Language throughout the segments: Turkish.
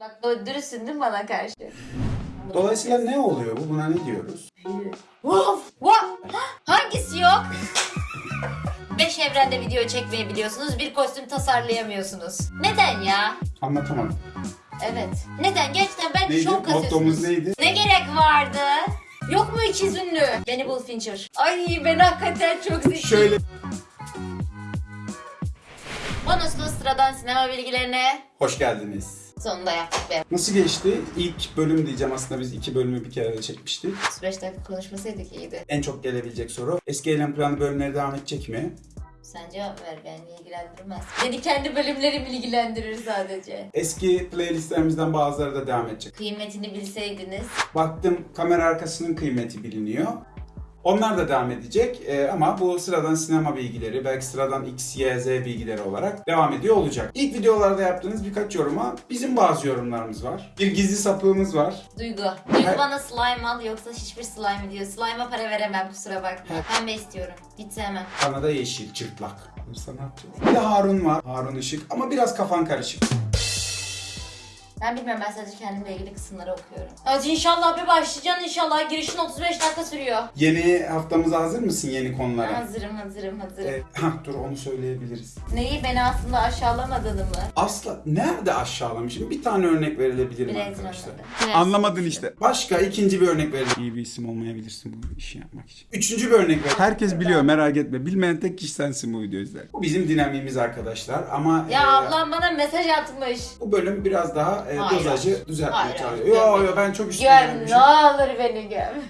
Bak dürüstsün değil mi bana karşı? Dolayısıyla ne oluyor bu? Buna ne diyoruz? Of! What? Hangisi yok? Beş evrende video çekmeyi biliyorsunuz, bir kostüm tasarlayamıyorsunuz. Neden ya? Anlatamadım. Evet. Neden? Gerçekten ben Neydi? şok Mottomuz kasıyorsunuz. neydi? Ne gerek vardı? Yok mu ikiz ünlü? Beni bul Fincher. Ay ben hakikaten çok zeki. Şöyle Bonuslu sıradan sinema bilgilerine hoş geldiniz. Sonunda yaptık be. Nasıl geçti? İlk bölüm diyeceğim aslında biz iki bölümü bir kere de çekmiştik. 35 dakika konuşmasaydık iyiydi. En çok gelebilecek soru. Eski eylem planı bölümleri devam edecek mi? Sen cevap ver beni ilgilendirmez. Beni kendi bölümlerim ilgilendirir sadece. Eski playlistlerimizden bazıları da devam edecek. Kıymetini bilseydiniz. Baktım kamera arkasının kıymeti biliniyor. Onlar da devam edecek Ee, ama bu sıradan sinema bilgileri, belki sıradan X, Y, Z bilgileri olarak devam ediyor olacak. İlk videolarda yaptığınız birkaç yoruma bizim bazı yorumlarımız var. Bir gizli sapığımız var. Duygu. Duygu Her- bana slime al yoksa hiçbir slime diyor. Slime'a para veremem kusura bakma. Pembe istiyorum. Hiç sevmem. Bana da yeşil, çırtlak. Olursa ne yapacağız? Bir de Harun var. Harun Işık ama biraz kafan karışık. Ben bilmiyorum ben sadece kendimle ilgili kısımları okuyorum. Evet inşallah bir başlayacaksın inşallah. Girişin 35 dakika sürüyor. Yeni haftamıza hazır mısın yeni konulara? Hazırım hazırım hazırım. Ee, hah, dur onu söyleyebiliriz. Neyi beni aslında aşağılamadığını mı? Asla nerede aşağılamışım? Bir tane örnek verilebilir mi arkadaşlar? Anlamadın işte. Başka ikinci bir örnek verelim. İyi bir isim olmayabilirsin bu işi yapmak için. Üçüncü bir örnek ver. Herkes biliyor merak etme. Bilmeyen tek kişi sensin bu videoyu izler. Bu bizim dinamiğimiz arkadaşlar ama Ya e, ablam bana mesaj atmış. bu bölüm biraz daha e, Hayır. dozajı düzeltmeye Hayır, çalışıyor. Yo yo ben çok üstüne Göm gelmişim. ne olur beni göm.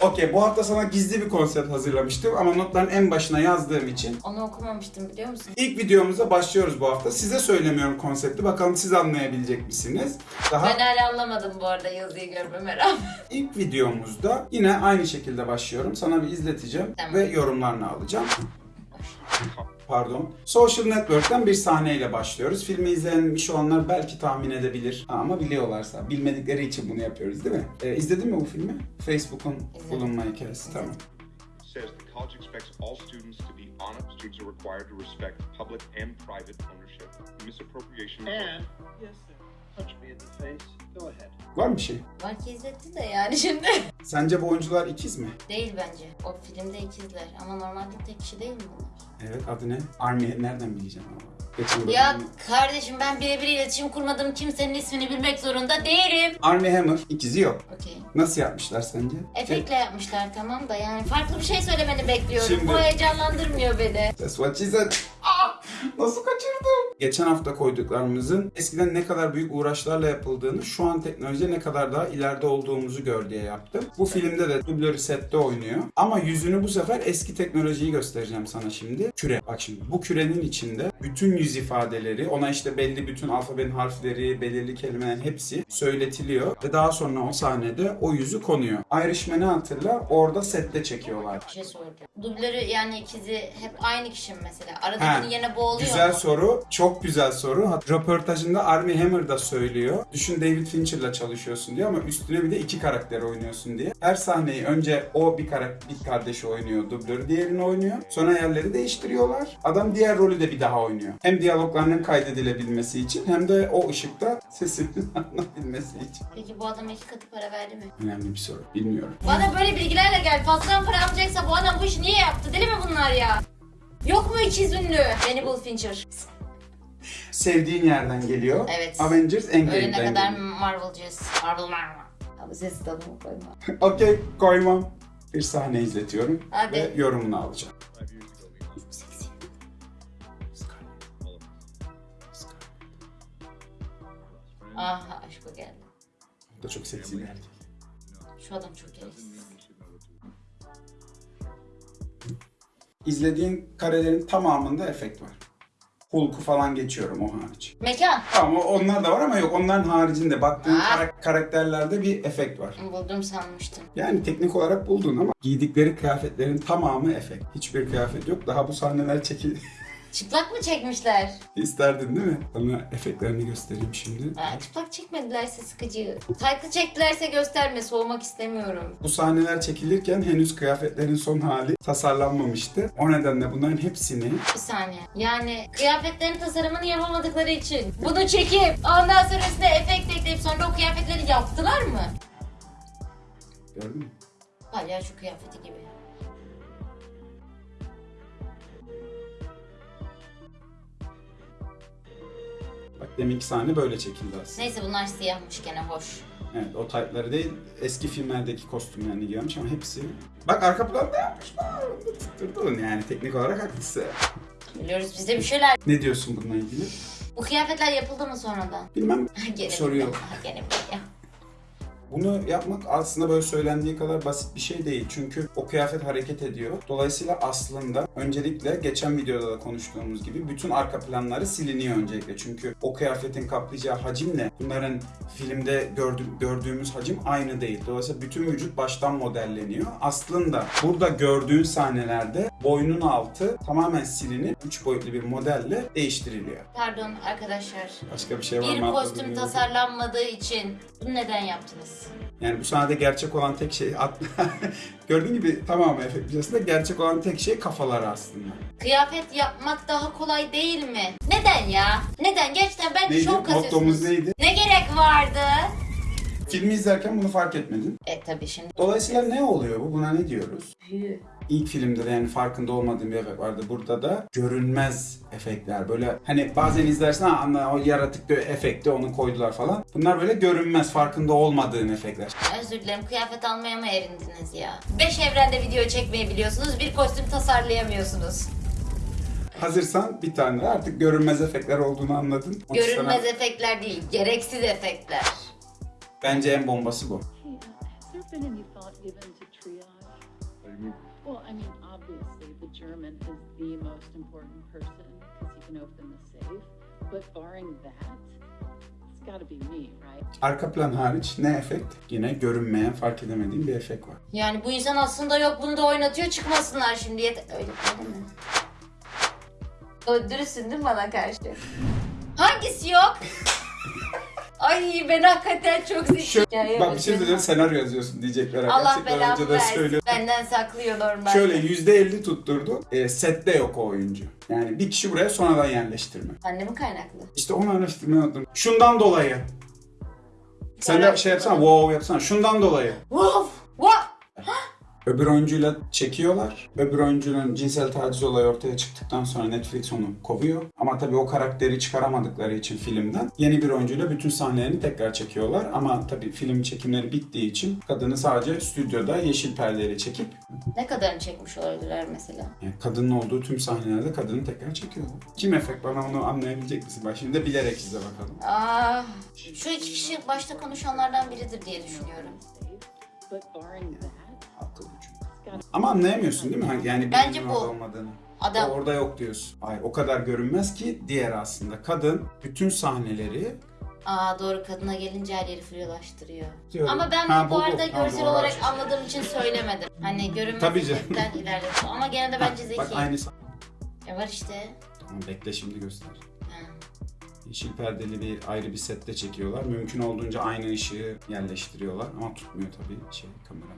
Okey bu hafta sana gizli bir konsept hazırlamıştım ama notların en başına yazdığım için Onu okumamıştım biliyor musun? ilk videomuza başlıyoruz bu hafta. Size söylemiyorum konsepti. Bakalım siz anlayabilecek misiniz? Daha Ben hala anlamadım bu arada yazıyı görmeme rağmen. İlk videomuzda yine aynı şekilde başlıyorum. Sana bir izleteceğim Tamam. ve yorumlarını alacağım. Pardon. Social Network'ten bir sahneyle başlıyoruz. Filmi izlemiş olanlar belki tahmin edebilir. Ama biliyorlarsa, bilmedikleri için bunu yapıyoruz değil mi? Ee, izledin mi bu filmi? Facebook'un bulunma hikayesi. Tamam. says the college expects all students to be honest. Students are required to respect public and private ownership. Misappropriation. And, yes, sir. Touch me in the face. Go ahead. Var mı bir şey? Belki izletti de yani şimdi. Sence bu oyuncular ikiz mi? Değil bence. O filmde ikizler ama normalde tek kişi değil mi bunlar? Evet adı ne? Army nereden bileceğim ama. Geçen Ya bölüm- kardeşim ben birebir iletişim kurmadığım kimsenin ismini bilmek zorunda değilim. Army Hammer ikizi yok. Okey. Nasıl yapmışlar sence? Efektle yapmışlar tamam da yani farklı bir şey söylemeni bekliyorum. Şimdi- Bu heyecanlandırmıyor beni. That's what she said. Ah! Nasıl kaçırdım? Geçen hafta koyduklarımızın eskiden ne kadar büyük uğraşlarla yapıldığını, şu an teknolojide ne kadar daha ileride olduğumuzu gör diye yaptım. Bu filmde de dublörü sette oynuyor. Ama yüzünü bu sefer eski teknolojiyi göstereceğim sana şimdi. Küre. Bak şimdi bu kürenin içinde bütün yüz ifadeleri, ona işte belli bütün alfabenin harfleri, belirli kelimelerin hepsi söyletiliyor. Ve daha sonra o sahnede o yüzü konuyor. Irishman'ı hatırla orada sette çekiyorlar. Bir şey soracağım. Dublörü yani ikizi hep aynı kişi mi mesela? Ha, Aradakinin yerine bu oluyor Güzel mu? soru. Çok güzel soru. Röportajında Armie Hammer da söylüyor. Düşün David Fincher'la çalışıyorsun diyor ama üstüne bir de iki karakter oynuyorsun diye. Her sahneyi önce o bir karakter, bir kardeşi oynuyor, dublörü diğerini oynuyor. Sonra yerleri değiştiriyorlar. Adam diğer rolü de bir daha oynuyor. Hem diyalogların hem kaydedilebilmesi için hem de o ışıkta sesini anlayabilmesi için. Peki bu adama iki katı para verdi mi? Önemli bir soru. Bilmiyorum. Bana böyle bilgilerle gel. Fazladan para alacaksa bu adam bu işi niye yaptı? Deli mi bunlar ya? Yok mu ikiz ünlü? Beni bul Fincher. Sevdiğin yerden geliyor. Evet. Avengers Endgame'den Ölene kadar geliyor. Marvel'cıyız. Marvel Marvel. Ses tadımı koyma. Okey koymam. Bir sahne izletiyorum Hadi. ve yorumunu alacağım. Aha aşko geldi. O da çok seksi bir erkek. Şu adam çok gereksiz. İzlediğin karelerin tamamında efekt var. Hulk'u falan geçiyorum o hariç. Mekan. Ama onlar da var ama yok onların haricinde baktığın Aa. kara- karakterlerde bir efekt var. Buldum sanmıştım. Yani teknik olarak buldun ama giydikleri kıyafetlerin tamamı efekt. Hiçbir kıyafet yok. Daha bu sahneler çekil Çıplak mı çekmişler? isterdin değil mi? Sana efektlerini göstereyim şimdi. Ha, çıplak çekmedilerse sıkıcı. Taytlı çektilerse gösterme. Soğumak istemiyorum. Bu sahneler çekilirken henüz kıyafetlerin son hali tasarlanmamıştı. O nedenle bunların hepsini Bir saniye. Yani kıyafetlerin tasarımını yapamadıkları için bunu çekip ondan sonra üstüne efekt ekleyip sonra o kıyafetleri yaptılar mı? Gördün mü? Palyaço kıyafeti gibi. Deminki sahne böyle çekildi aslında. Neyse bunlar siyahmış gene hoş. Evet o taytları değil eski filmlerdeki kostümlerini giyiyormuş ama hepsi... Bak arka planda yapmışlar. Tutturdun yani teknik olarak haklısın. Biliyoruz biz de bir şeyler. Ne diyorsun bununla ilgili? Bu kıyafetler yapıldı mı sonradan? Bilmem gene Soruyor. Gene. Bunu yapmak aslında böyle söylendiği kadar basit bir şey değil. Çünkü o kıyafet hareket ediyor. Dolayısıyla aslında öncelikle geçen videoda da konuştuğumuz gibi bütün arka planları siliniyor öncelikle. Çünkü o kıyafetin kaplayacağı hacimle bunların filmde gördü- gördüğümüz hacim aynı değil. Dolayısıyla bütün vücut baştan modelleniyor. Aslında burada gördüğün sahnelerde boynun altı tamamen silinip 3 boyutlu bir modelle değiştiriliyor. Pardon arkadaşlar. Başka bir şey var Bir mı? kostüm atladığım? tasarlanmadığı için bunu neden yaptınız? Yani bu sahnede gerçek olan tek şey gördüğün gibi tamamen efekt videosunda gerçek olan tek şey kafalar aslında. Kıyafet yapmak daha kolay değil mi? Neden ya? Neden? Gerçekten ben Neydi? şok Mottomuz kasıyorsunuz. neydi? Ne gerek vardı? Filmi izlerken bunu fark etmedin. E tabi şimdi. Dolayısıyla ne oluyor bu? Buna ne diyoruz? Hü. İlk filmde de yani farkında olmadığım bir efekt vardı. Burada da görünmez efektler. Böyle hani bazen izlersin ha anla o yaratık bir efekti onu koydular falan. Bunlar böyle görünmez farkında olmadığın efektler. Özür dilerim kıyafet almaya mı erindiniz ya? 5 evrende video çekmeyi biliyorsunuz. Bir kostüm tasarlayamıyorsunuz. Hazırsan bir tane artık görünmez efektler olduğunu anladın. Görünmez sana- efektler değil, gereksiz efektler. Bence en bombası bu. Uh? Well, I mean, obviously, the German is the most important person because he can open the safe. But barring that, it's got to be me, right? Arka plan hariç ne efekt? Yine görünmeyen, fark edemediğim bir efekt var. Yani bu insan aslında yok bunu da oynatıyor çıkmasınlar şimdi. Yet öyle, öyle mi? O dürüstsün değil mi bana karşı? Hangisi yok? Ay ben hakikaten çok zekiyim. bak bir şey söyleyeyim senaryo yazıyorsun diyecekler. Allah Gerçekten belamı versin. söylüyorum. Benden saklıyor normalde. Şöyle %50 tutturdu. E, sette yok o oyuncu. Yani bir kişi buraya sonradan yerleştirme. Annemi kaynaklı. İşte onu araştırmayı unuttum. Şundan dolayı. Sen de şey yapsana, wow yapsana. Şundan dolayı. Woof! Öbür oyuncuyla çekiyorlar. Öbür oyuncunun cinsel taciz olayı ortaya çıktıktan sonra Netflix onu kovuyor. Ama tabii o karakteri çıkaramadıkları için filmden yeni bir oyuncuyla bütün sahnelerini tekrar çekiyorlar. Ama tabii film çekimleri bittiği için kadını sadece stüdyoda yeşil perdeyle çekip Ne kadarını çekmiş olabilirler mesela? yani kadının olduğu tüm sahnelerde kadını tekrar çekiyorlar. Kim efekt bana onu anlayabilecek misin? Bak şimdi de bilerek izle bakalım. Aa, şu iki kişi başta konuşanlardan biridir diye düşünüyorum. But barring that. Ama anlayamıyorsun değil mi? Hani Yani Bence bu. olmadığını. Adam O orada yok diyorsun. Hayır o kadar görünmez ki diğer aslında. Kadın bütün sahneleri Aa doğru kadına gelince her yeri flulaştırıyor. Diyorum. Ama ben Ha, bu, bu bu, arada Ha, görsel bu olarak var. anladığım için söylemedim. Hani Tabii canım. efektten ilerledim. Ama gene de bence zeki. Bak aynı sah- E var işte. Tamam bekle şimdi göster. Yeşil perdeli bir ayrı bir sette çekiyorlar. Mümkün olduğunca aynı ışığı yerleştiriyorlar ama tutmuyor tabii şey kamera.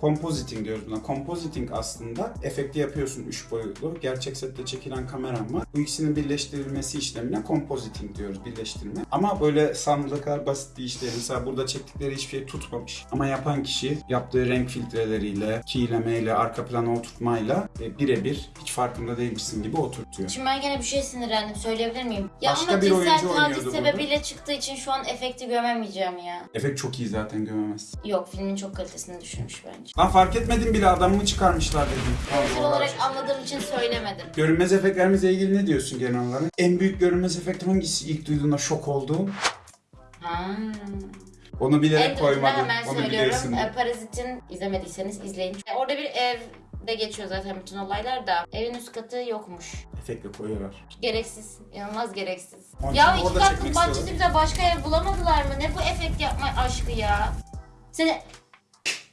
Compositing diyoruz buna. Compositing aslında efekti yapıyorsun 3 boyutlu. Gerçek sette çekilen kameram var. Bu ikisinin birleştirilmesi işlemine compositing diyoruz. Birleştirme. Ama böyle sandığı kadar basit bir iş değil. Mesela burada çektikleri hiçbir şey tutmamış. Ama yapan kişi yaptığı renk filtreleriyle, keylemeyle, arka plana oturtmayla e, birebir hiç farkında değilmişsin gibi oturtuyor. Şimdi ben gene bir şey sinirlendim. Söyleyebilir miyim? Ya Başka ama bir cinsel oyuncu oynuyordu taciz burada. sebebiyle çıktığı için şu an efekti gömemeyeceğim ya. Efekt çok iyi zaten gömemezsin. Yok filmin çok kalitesini düşürmüş bence. Lan fark etmedim bile adamımı çıkarmışlar dedim. Görsel olarak anladığım için söylemedim. Görünmez efektlerimizle ilgili ne diyorsun genel olarak? En büyük görünmez efekt hangisi ilk duyduğunda şok olduğun? Ha. Onu bilerek koymadım. hemen Onu söylüyorum. biliyorsun. E, Parazit'in izlemediyseniz izleyin. E, Orada bir evde geçiyor zaten bütün olaylar da. Evin üst katı yokmuş. Efektle koyuyorlar. Gereksiz. inanılmaz gereksiz. Onun ya için iki orada katlı çekmek bize başka ev bulamadılar mı? Ne bu efekt yapma aşkı ya? Seni...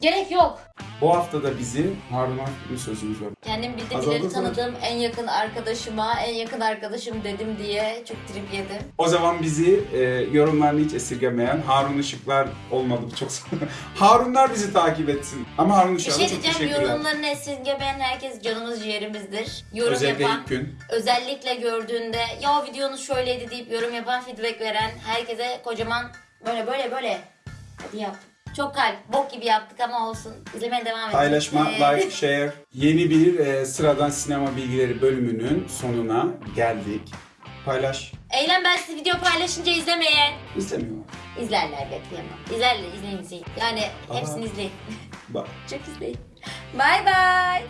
Gerek yok. Bu hafta da bizi Harun Akgül'ün sözümüz var. Kendim zaten. tanıdığım en yakın arkadaşıma en yakın arkadaşım dedim diye çok trip yedim. O zaman bizi e, yorumlarını hiç esirgemeyen Harun Işıklar olmadı bu çok Harunlar bizi takip etsin. Ama Harun Bir Işıklar'a şey çok diyeceğim teşekkürler. yorumlarını esirgemeyen herkes canımız ciğerimizdir. Yorum Özellikle yapan, ilk gün. özellikle gördüğünde ya videonuz şöyleydi deyip yorum yapan, feedback veren herkese kocaman Böyle böyle böyle. Hadi yap. Çok kalp. Bok gibi yaptık ama olsun. İzlemeye devam edin. Paylaşma, Ee, like, share. Yeni bir e, sıradan sinema bilgileri bölümünün sonuna geldik. Paylaş. Eylem ben sizi video paylaşınca izlemeyin. İstemiyorum. İzlerler bekleyemem. İzlerler izleyin izleyin. Yani hepsini Aa. izleyin. Bak. Çok izleyin. Bye bye.